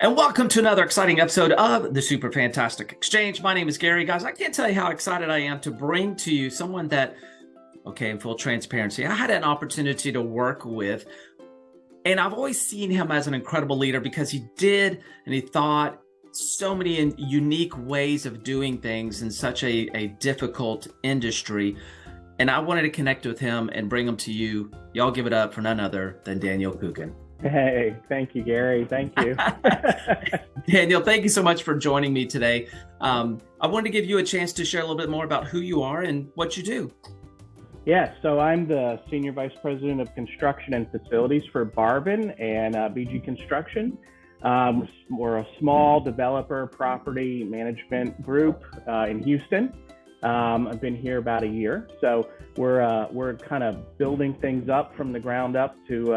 And welcome to another exciting episode of the Super Fantastic Exchange. My name is Gary. Guys, I can't tell you how excited I am to bring to you someone that, okay, in full transparency, I had an opportunity to work with. And I've always seen him as an incredible leader because he did and he thought so many unique ways of doing things in such a, a difficult industry. And I wanted to connect with him and bring him to you. Y'all give it up for none other than Daniel Kukin. Hey, thank you, Gary. Thank you. Daniel, thank you so much for joining me today. Um, I wanted to give you a chance to share a little bit more about who you are and what you do. Yeah, so I'm the Senior Vice President of Construction and Facilities for Barvin and uh, BG Construction. Um, we're a small developer property management group uh, in Houston. Um, I've been here about a year, so we're uh, we're kind of building things up from the ground up to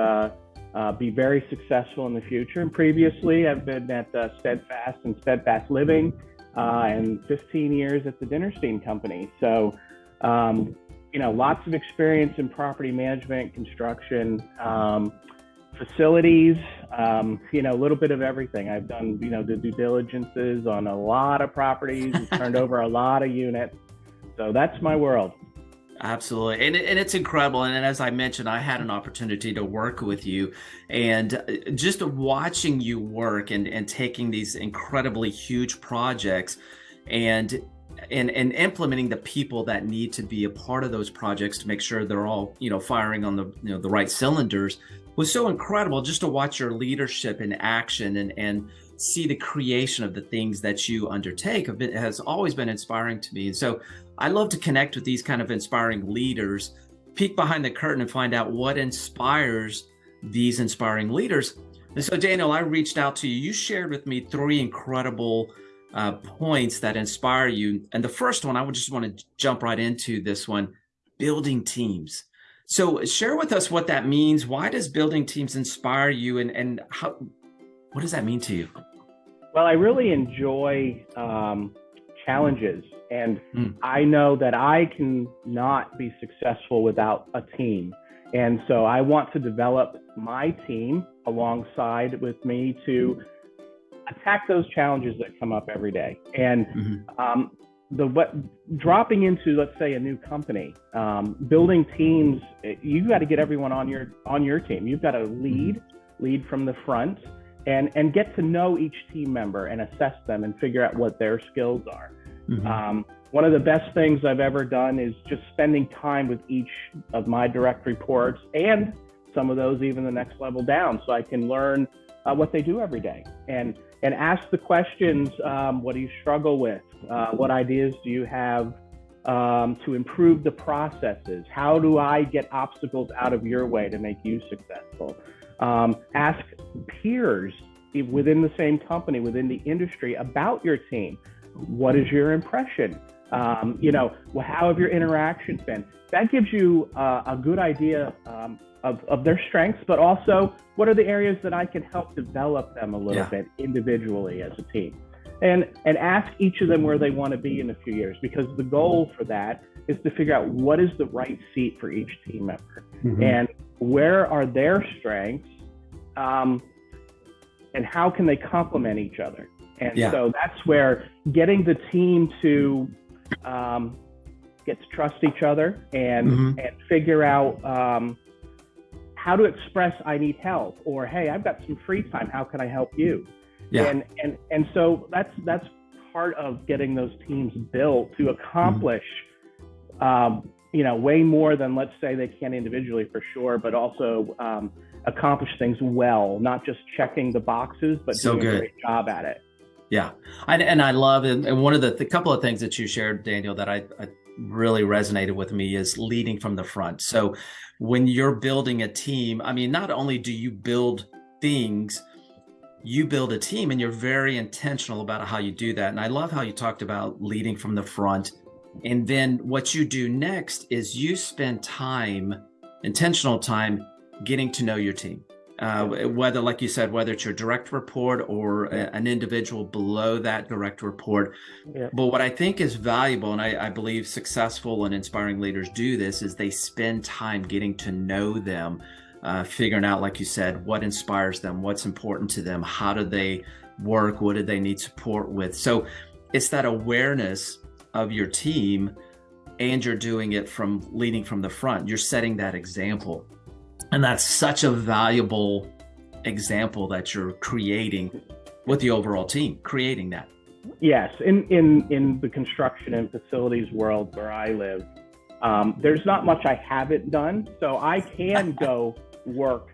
uh, be very successful in the future. And previously, I've been at uh, Steadfast and Steadfast Living, uh, and 15 years at the Dinerstein Company. So, um, you know, lots of experience in property management, construction, um, facilities. Um, you know, a little bit of everything. I've done, you know, the due diligences on a lot of properties, turned over a lot of units. So that's my world. Absolutely. And, and it's incredible. And as I mentioned, I had an opportunity to work with you and uh, just watching you work and, and taking these incredibly huge projects and and and implementing the people that need to be a part of those projects to make sure they're all you know firing on the you know the right cylinders was so incredible just to watch your leadership in action and and see the creation of the things that you undertake it has always been inspiring to me and so I love to connect with these kind of inspiring leaders, peek behind the curtain and find out what inspires these inspiring leaders. And so, Daniel, I reached out to you. You shared with me three incredible uh, points that inspire you. And the first one, I would just want to jump right into this one building teams. So, share with us what that means. Why does building teams inspire you, and, and how, what does that mean to you? Well, I really enjoy um, challenges and mm. I know that I can not be successful without a team. And so I want to develop my team alongside with me to attack those challenges that come up every day. And mm-hmm. um, the what dropping into let's say a new company, um, building teams, you got to get everyone on your on your team. You've got to lead, mm-hmm. lead from the front, and and get to know each team member and assess them and figure out what their skills are. Mm-hmm. Um, one of the best things I've ever done is just spending time with each of my direct reports and some of those even the next level down so I can learn uh, what they do every day and and ask the questions um, what do you struggle with uh, what ideas do you have um, to improve the processes how do I get obstacles out of your way to make you successful um, ask peers within the same company within the industry about your team what is your impression? Um, you know, how have your interactions been? That gives you uh, a good idea um, of, of their strengths, but also what are the areas that I can help develop them a little yeah. bit individually as a team. And, and ask each of them where they want to be in a few years because the goal for that is to figure out what is the right seat for each team member mm-hmm. and where are their strengths um, and how can they complement each other and yeah. so that's where getting the team to um, get to trust each other and mm-hmm. and figure out um, how to express I need help or hey I've got some free time how can I help you yeah. and and and so that's that's part of getting those teams built to accomplish mm-hmm. um, you know way more than let's say they can individually for sure but also um, accomplish things well not just checking the boxes but so doing good. a great job at it yeah, I, and I love it. And one of the, the couple of things that you shared, Daniel, that I, I really resonated with me is leading from the front. So when you're building a team, I mean, not only do you build things, you build a team and you're very intentional about how you do that. And I love how you talked about leading from the front. And then what you do next is you spend time, intentional time, getting to know your team uh, whether, like you said, whether it's your direct report or a, an individual below that direct report. Yeah. But what I think is valuable, and I, I, believe successful and inspiring leaders do this, is they spend time getting to know them. uh, figuring out, like you said, what inspires them, what's important to them, how do they work, what do they need support with. So it's that awareness of your team and you're doing it from leading from the front. You're setting that example. And that's such a valuable example that you're creating with the overall team, creating that. Yes, in in in the construction and facilities world where I live, um, there's not much I haven't done, so I can go work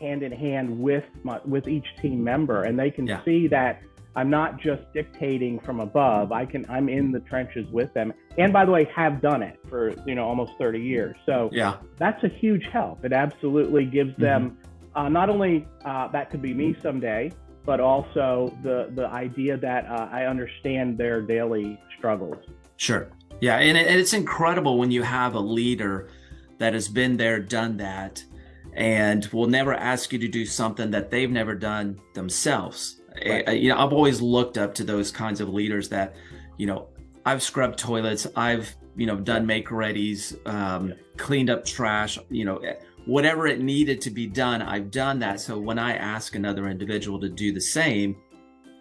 hand in hand with my, with each team member, and they can yeah. see that I'm not just dictating from above. I can I'm in the trenches with them, and by the way, have done it for you know almost 30 years. So yeah, that's a huge help. It absolutely gives mm-hmm. them uh, not only uh, that could be me someday, but also the the idea that uh, I understand their daily struggles. Sure. Yeah, and, it, and it's incredible when you have a leader that has been there, done that, and will never ask you to do something that they've never done themselves. Right. I, you know, I've always looked up to those kinds of leaders that, you know, I've scrubbed toilets, I've you know done make readies, um, yeah. cleaned up trash, you know, whatever it needed to be done, I've done that. So when I ask another individual to do the same,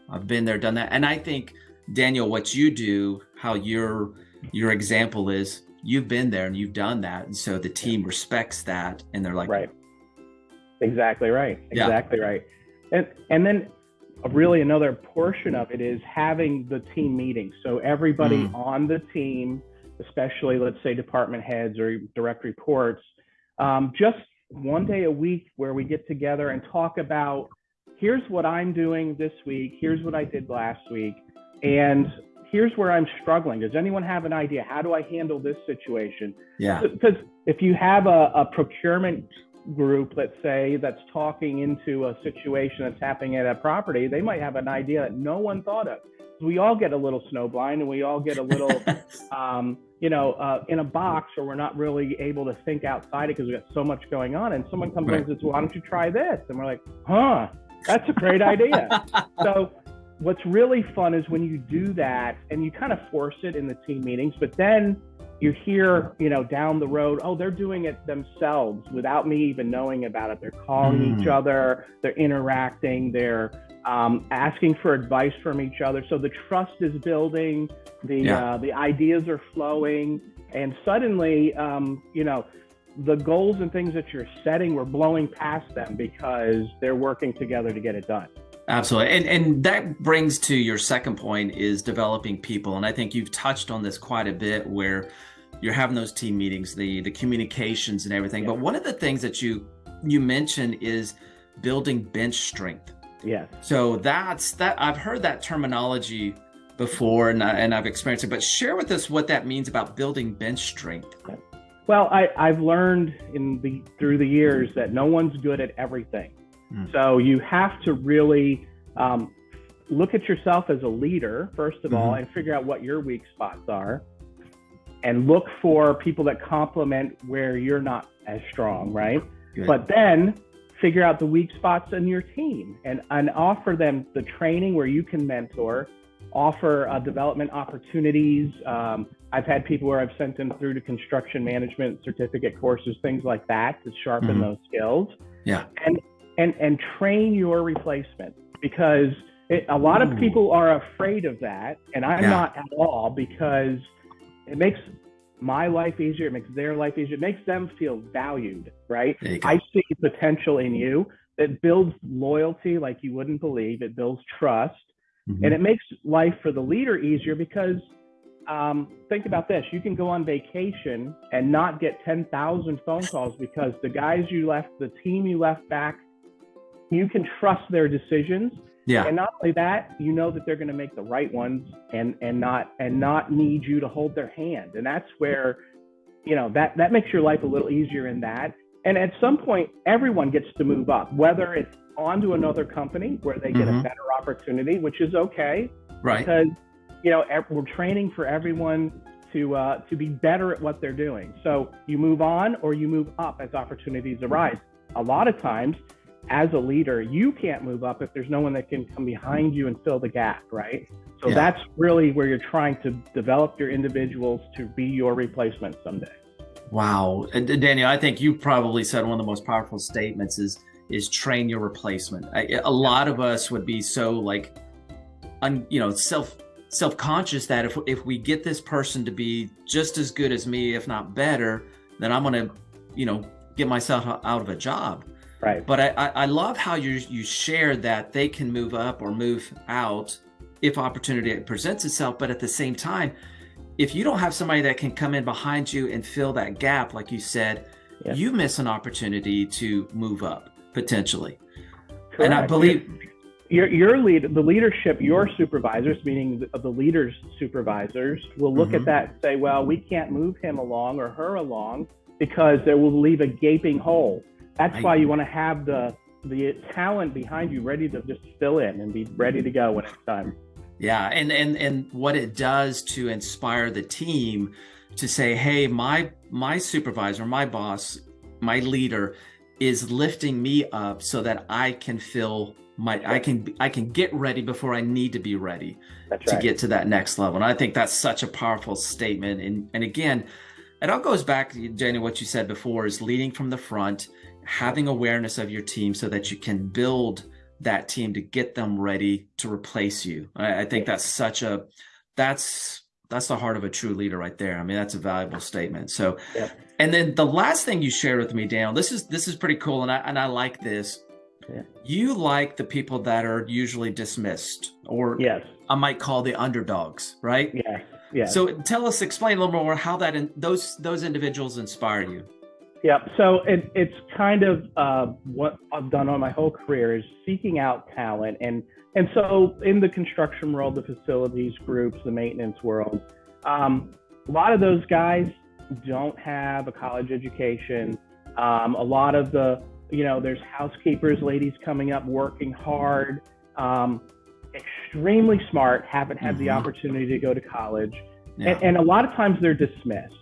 I've been there, done that. And I think, Daniel, what you do, how your your example is, you've been there and you've done that. And so the team respects that and they're like, Right. Exactly right. Exactly yeah. right. And and then really another portion of it is having the team meetings. So everybody mm. on the team, especially let's say department heads or direct reports, um, just one day a week where we get together and talk about here's what I'm doing this week, here's what I did last week, and here's where I'm struggling. Does anyone have an idea? How do I handle this situation? Yeah. Because if you have a, a procurement group, let's say, that's talking into a situation that's happening at a property, they might have an idea that no one thought of. We all get a little snowblind and we all get a little um, you know, uh, in a box or we're not really able to think outside it because we've got so much going on. And someone comes right. in and says, well, why don't you try this? And we're like, huh, that's a great idea. so what's really fun is when you do that and you kind of force it in the team meetings, but then you hear, you know, down the road, oh, they're doing it themselves without me even knowing about it. They're calling mm. each other, they're interacting, they're um, asking for advice from each other. So the trust is building, the yeah. uh, the ideas are flowing, and suddenly, um, you know, the goals and things that you're setting, we're blowing past them because they're working together to get it done. Absolutely. And and that brings to your second point is developing people. And I think you've touched on this quite a bit where you're having those team meetings, the the communications and everything. Yeah. But one of the things that you you mentioned is building bench strength. Yeah. So that's that I've heard that terminology before and, I, and I've experienced it, but share with us what that means about building bench strength. Well, I, I've learned in the through the years that no one's good at everything. Mm. So you have to really um, look at yourself as a leader, first of mm-hmm. all, and figure out what your weak spots are. And look for people that complement where you're not as strong, right? Good. But then figure out the weak spots in your team and, and offer them the training where you can mentor, offer uh, development opportunities. Um, I've had people where I've sent them through to construction management certificate courses, things like that to sharpen mm-hmm. those skills. Yeah. And and and train your replacement because it, a lot of people are afraid of that, and I'm yeah. not at all because it makes my life easier. It makes their life easier. It makes them feel valued, right? I see potential in you. It builds loyalty like you wouldn't believe. It builds trust, mm-hmm. and it makes life for the leader easier because um, think about this: you can go on vacation and not get ten thousand phone calls because the guys you left, the team you left back you can trust their decisions. Yeah. And not only that, you know that they're going to make the right ones and and not and not need you to hold their hand. And that's where, you know, that that makes your life a little easier in that. And at some point, everyone gets to move up, whether it's onto another company where they get mm-hmm. a better opportunity, which is okay, right? Because you know we're training for everyone to uh, to be better at what they're doing. So you move on or you move up as opportunities arise. A lot of times, as a leader, you can't move up if there's no one that can come behind you and fill the gap, right? So yeah. that's really where you're trying to develop your individuals to be your replacement someday. Wow, Daniel, I think you probably said one of the most powerful statements is is train your replacement. I, a lot of us would be so like, un, you know, self self conscious that if if we get this person to be just as good as me, if not better, then I'm gonna, you know, get myself out of a job. Right. But I, I love how you you share that they can move up or move out if opportunity presents itself. But at the same time, if you don't have somebody that can come in behind you and fill that gap, like you said, yeah. you miss an opportunity to move up potentially. Correct. And I believe your your lead the leadership your supervisors meaning the, the leaders supervisors will look mm-hmm. at that and say well we can't move him along or her along because there will leave a gaping hole that's why you want to have the the talent behind you ready to just fill in and be ready to go when it's time. Yeah, and and and what it does to inspire the team to say, "Hey, my my supervisor, my boss, my leader is lifting me up so that I can feel my I can I can get ready before I need to be ready that's to right. get to that next level." And I think that's such a powerful statement. And and again, it all goes back, to Jenny, what you said before is leading from the front having awareness of your team so that you can build that team to get them ready to replace you. I, I think that's such a that's that's the heart of a true leader right there. I mean, that's a valuable statement. So, yeah. and then the last thing you shared with me, Dan, this is this is pretty cool, and I and I like this. Yeah. You like the people that are usually dismissed, or yes, I might call the underdogs, right? Yeah, yeah. So tell us, explain a little more how that in, those those individuals inspire you. Yeah, so it, it's kind of uh, what I've done on my whole career is seeking out talent, and and so in the construction world, the facilities groups, the maintenance world, um, a lot of those guys don't have a college education. Um, a lot of the, you know, there's housekeepers, ladies coming up working hard, um, extremely smart, haven't had mm-hmm. the opportunity to go to college, yeah. and, and, a lot of times they're dismissed.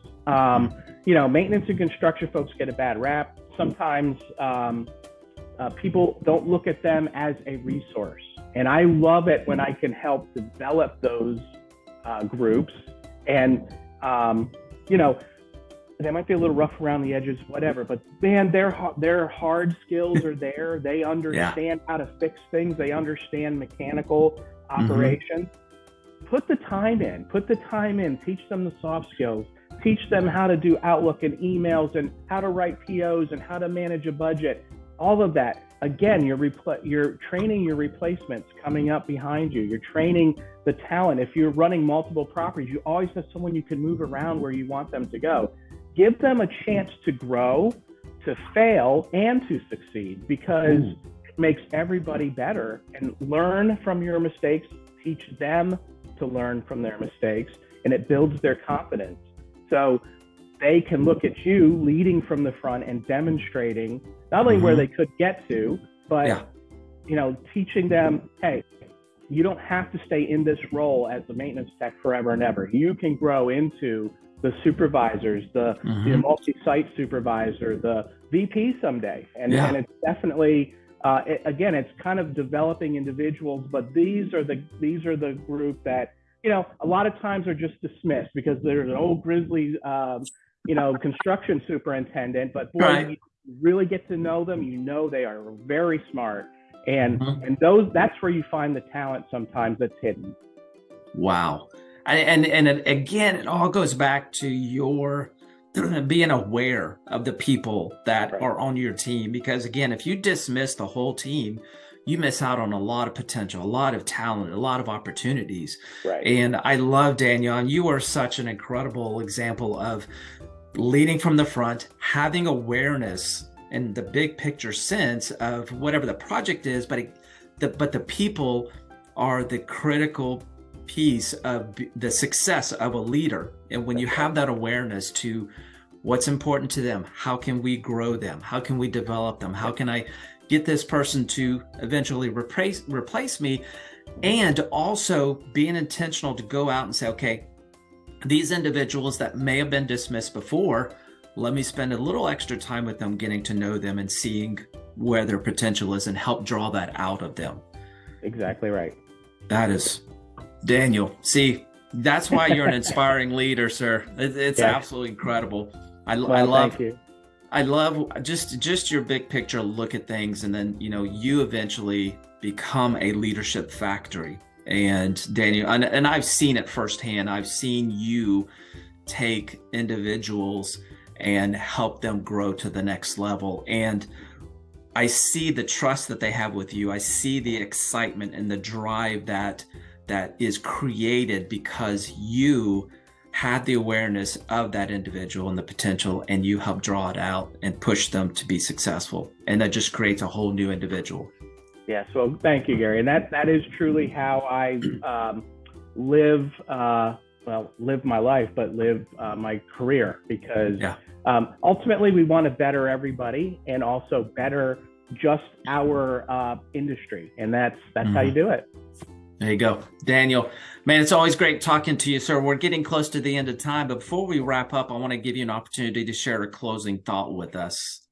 You know, maintenance and construction folks get a bad rap. Sometimes um, uh, people don't look at them as a resource. And I love it when I can help develop those uh, groups. And, um, you know, they might be a little rough around the edges, whatever, but man, their, their hard skills are there. They understand yeah. how to fix things, they understand mechanical mm-hmm. operations. Mm-hmm. Put the time in, put the time in, teach them the soft skills teach them how to do Outlook and emails and how to write POs and how to manage a budget, all of that. Again, you're, repl- you're training your replacements coming up behind you. You're training the talent. If you're running multiple properties, you always have someone you can move around where you want them to go. Give them a chance to grow, to fail, and to succeed because Ooh. it makes everybody better. And learn from your mistakes, teach them to learn from their mistakes, and it builds their confidence. So they can look at you leading from the front and demonstrating not only mm-hmm. where they could get to, but yeah. you know, teaching them, hey, you don't have to stay in this role as the maintenance tech forever and ever. You can grow into the supervisors, the, mm-hmm. the multi-site supervisor, the VP someday, and, yeah. and it's definitely. Uh, it, again, it's kind of developing individuals, but these are the these are the group that you know, a lot of times are just dismissed because there's an old grizzly, um, you know, construction superintendent. But boy, right. you really get to know them. You know, they are very smart, and mm-hmm. and those that's where you find the talent sometimes that's hidden. Wow, and and, and again, it all goes back to your being aware of the people that right. are on your team because again if you dismiss the whole team you miss out on a lot of potential, a lot of talent, a lot of opportunities. Right. And I love Daniel. And You are such an incredible example of leading from the front, having awareness in the big picture sense of whatever the project is, but it, the but the people are the critical piece of the success of a leader. And when you have that awareness to what's important to them, how can we grow them? How can we develop them? How can I get this person to eventually replace replace me and also being intentional to go out and say okay these individuals that may have been dismissed before let me spend a little extra time with them getting to know them and seeing where their potential is and help draw that out of them. Exactly right. That is daniel see that's why you're an inspiring leader sir. It's absolutely incredible. I, well, I love you. I love just just your big picture look at things, and then you know you eventually become a leadership factory. And Daniel, and, and I've seen it firsthand. I've seen you take individuals and help them grow to the next level. And I see the trust that they have with you. I see the excitement and the drive that that is created because you had the awareness of that individual and the potential and you help draw it out and push them to be successful. And that just creates a whole new individual. Yes well thank you gary. And that that is truly how i um, live uh, well live my life but live uh, my career because yeah. um, ultimately we want to better everybody and also better just our uh, industry. And that's that's mm-hmm. how you do it there you go. Daniel, man, it's always great talking to you, sir. We're getting close to the end of time, but before we wrap up, I want to give you an opportunity to share a closing thought with us.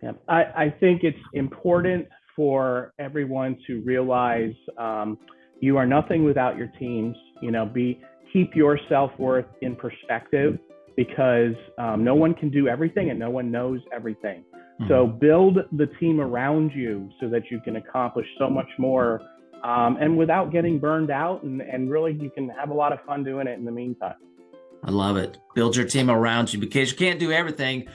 Yeah, I, I think it's important for everyone to realize um, you are nothing without your teams. You know, be keep your self worth in perspective because um, no one can do everything and no one knows everything. Mm-hmm. So build the team around you so that you can accomplish so much more um, and without getting burned out. And, and really, you can have a lot of fun doing it in the meantime. I love it. Build your team around you because you can't do everything,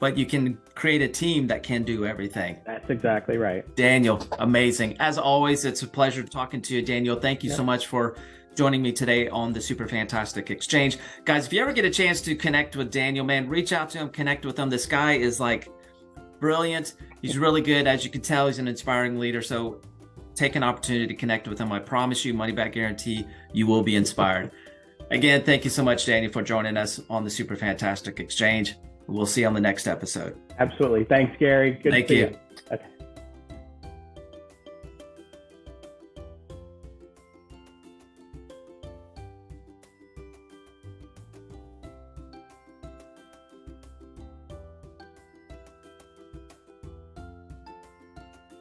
but you can create a team that can do everything. That's exactly right. Daniel, amazing. As always, it's a pleasure talking to you, Daniel. Thank you so much for joining me today on the Super Fantastic Exchange. Guys, if you ever get a chance to connect with Daniel, man, reach out to him, connect with him. This guy is like brilliant. He's really good. As you can tell, he's an inspiring leader. So take an opportunity to connect with him. I promise you, money back guarantee, you will be inspired. Again, thank you so much, Danny, for joining us on the Super Fantastic Exchange. We'll see you on the next episode. Absolutely. Thanks, Gary. Good thank you. you. Okay.